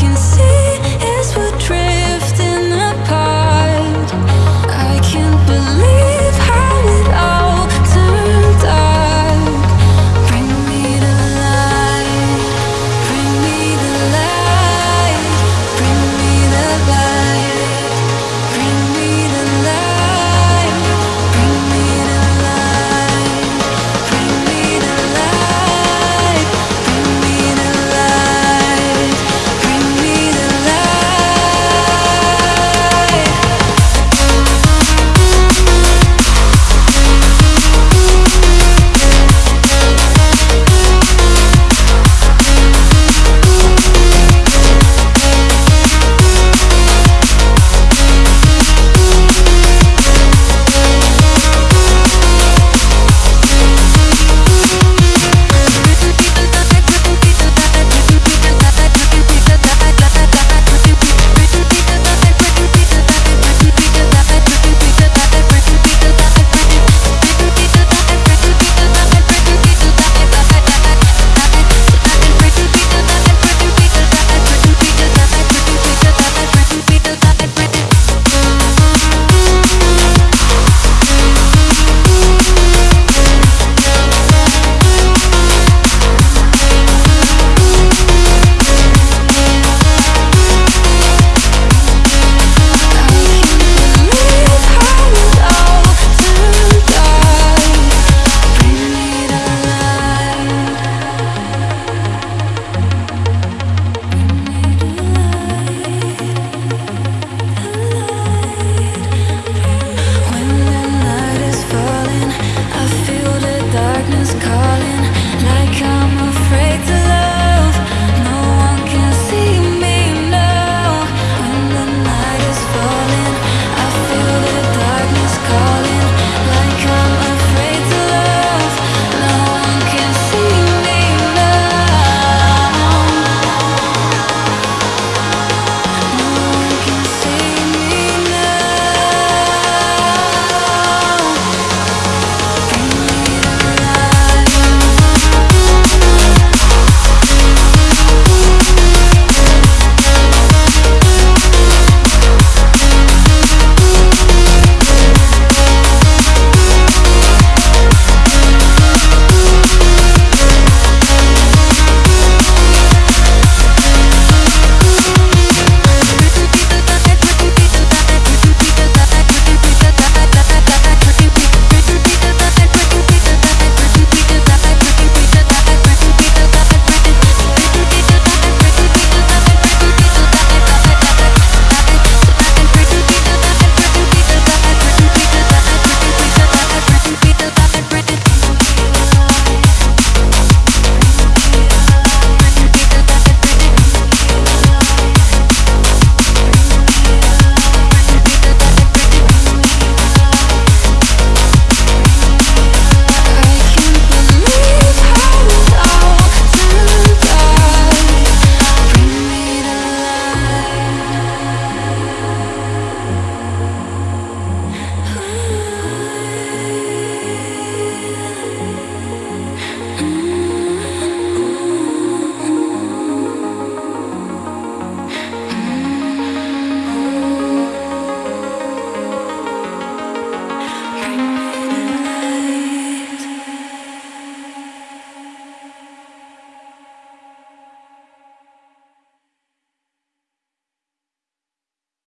can see